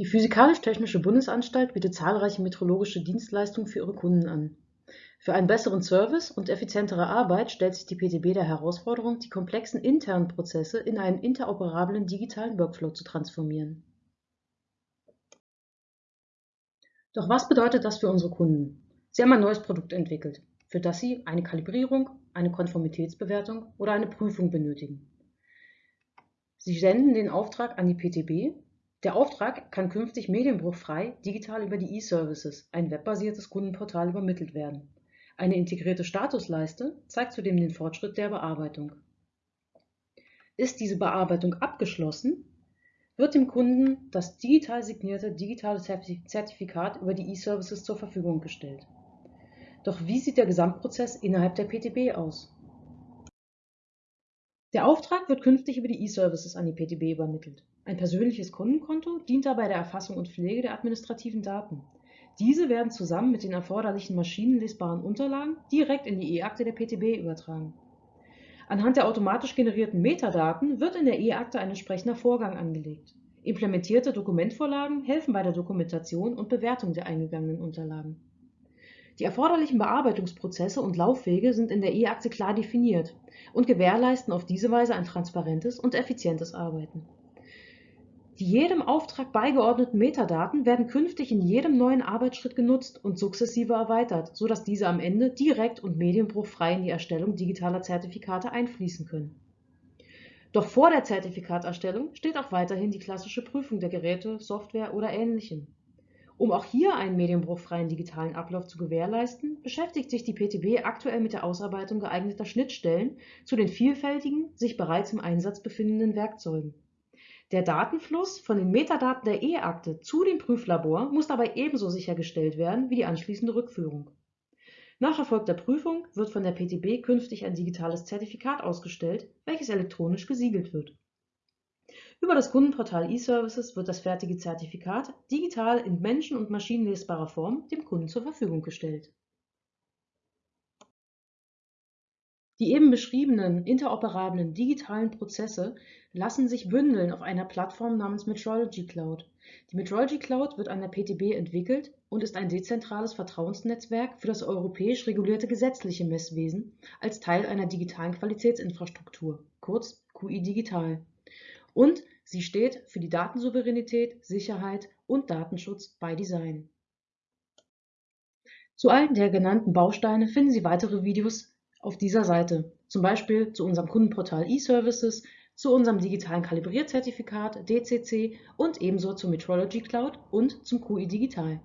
Die Physikalisch-Technische Bundesanstalt bietet zahlreiche metrologische Dienstleistungen für ihre Kunden an. Für einen besseren Service und effizientere Arbeit stellt sich die PTB der Herausforderung, die komplexen internen Prozesse in einen interoperablen digitalen Workflow zu transformieren. Doch was bedeutet das für unsere Kunden? Sie haben ein neues Produkt entwickelt, für das Sie eine Kalibrierung, eine Konformitätsbewertung oder eine Prüfung benötigen. Sie senden den Auftrag an die PTB der Auftrag kann künftig medienbruchfrei digital über die E-Services, ein webbasiertes Kundenportal, übermittelt werden. Eine integrierte Statusleiste zeigt zudem den Fortschritt der Bearbeitung. Ist diese Bearbeitung abgeschlossen, wird dem Kunden das digital signierte digitale Zertifikat über die E-Services zur Verfügung gestellt. Doch wie sieht der Gesamtprozess innerhalb der PTB aus? Der Auftrag wird künftig über die E-Services an die PTB übermittelt. Ein persönliches Kundenkonto dient dabei der Erfassung und Pflege der administrativen Daten. Diese werden zusammen mit den erforderlichen maschinenlesbaren Unterlagen direkt in die E-Akte der PTB übertragen. Anhand der automatisch generierten Metadaten wird in der E-Akte ein entsprechender Vorgang angelegt. Implementierte Dokumentvorlagen helfen bei der Dokumentation und Bewertung der eingegangenen Unterlagen. Die erforderlichen Bearbeitungsprozesse und Laufwege sind in der E-Akte klar definiert und gewährleisten auf diese Weise ein transparentes und effizientes Arbeiten. Die jedem Auftrag beigeordneten Metadaten werden künftig in jedem neuen Arbeitsschritt genutzt und sukzessive erweitert, sodass diese am Ende direkt und medienbruchfrei in die Erstellung digitaler Zertifikate einfließen können. Doch vor der Zertifikaterstellung steht auch weiterhin die klassische Prüfung der Geräte, Software oder Ähnlichem. Um auch hier einen medienbruchfreien digitalen Ablauf zu gewährleisten, beschäftigt sich die PTB aktuell mit der Ausarbeitung geeigneter Schnittstellen zu den vielfältigen, sich bereits im Einsatz befindenden Werkzeugen. Der Datenfluss von den Metadaten der E-Akte zu dem Prüflabor muss dabei ebenso sichergestellt werden wie die anschließende Rückführung. Nach erfolgter Prüfung wird von der PTB künftig ein digitales Zertifikat ausgestellt, welches elektronisch gesiegelt wird über das Kundenportal eServices wird das fertige Zertifikat digital in menschen- und maschinenlesbarer Form dem Kunden zur Verfügung gestellt. Die eben beschriebenen interoperablen digitalen Prozesse lassen sich bündeln auf einer Plattform namens Metrology Cloud. Die Metrology Cloud wird an der PTB entwickelt und ist ein dezentrales Vertrauensnetzwerk für das europäisch regulierte gesetzliche Messwesen als Teil einer digitalen Qualitätsinfrastruktur, kurz QI Digital und sie steht für die Datensouveränität, Sicherheit und Datenschutz bei Design. Zu allen der genannten Bausteine finden Sie weitere Videos auf dieser Seite, zum Beispiel zu unserem Kundenportal eServices, zu unserem digitalen Kalibrierzertifikat DCC und ebenso zur Metrology Cloud und zum QI Digital.